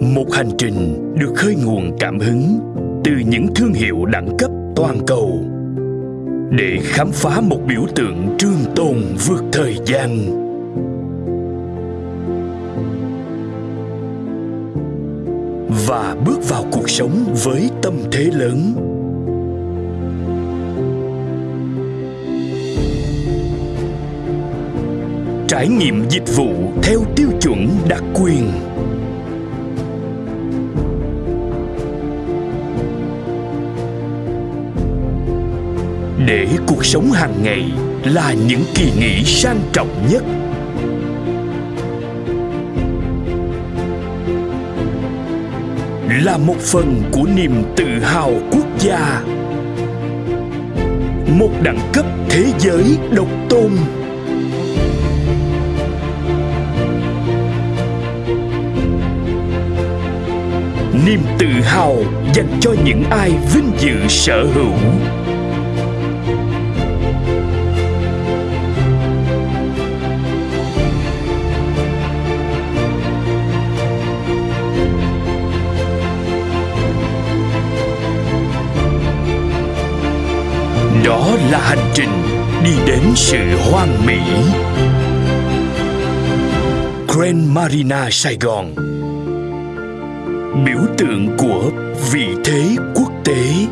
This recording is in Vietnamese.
Một hành trình được khơi nguồn cảm hứng từ những thương hiệu đẳng cấp toàn cầu để khám phá một biểu tượng trương tồn vượt thời gian. Và bước vào cuộc sống với tâm thế lớn. Trải nghiệm dịch vụ theo tiêu chuẩn đặc quyền. Để cuộc sống hàng ngày là những kỳ nghỉ sang trọng nhất. Là một phần của niềm tự hào quốc gia. Một đẳng cấp thế giới độc tôn. Niềm tự hào dành cho những ai vinh dự sở hữu. Là hành trình đi đến sự hoang mỹ Grand Marina Sài Gòn, biểu tượng của vị thế quốc tế.